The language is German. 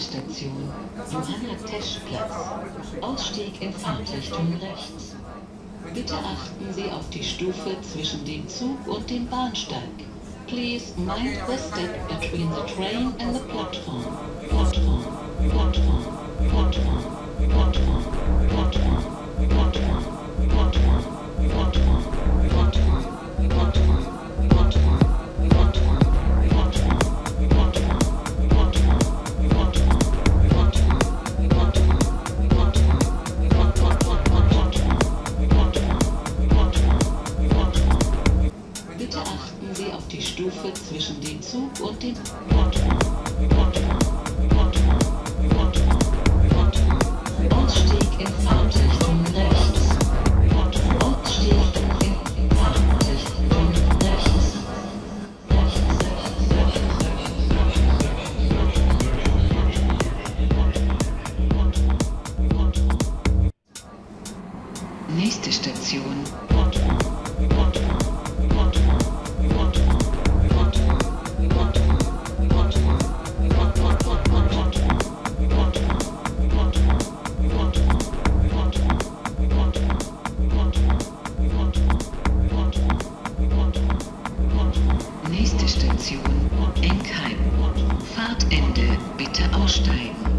Station, Johanna Teschplatz. Ausstieg in Fahrtrichtung rechts. Bitte achten Sie auf die Stufe zwischen dem Zug und dem Bahnsteig. Please mind the step between the train and the platform. Platform, platform, platform, platform, platform, platform, achten Sie auf die Stufe zwischen dem Zug und dem Plattform. Plattform, Plattform, Plattform, Plattform. Ausstieg in Fahrtrichtung rechts. Ausstieg in Fahrtrichtung rechts. Nächste Station. Plattform, Plattform, Enkheim. Fahrtende, bitte aussteigen.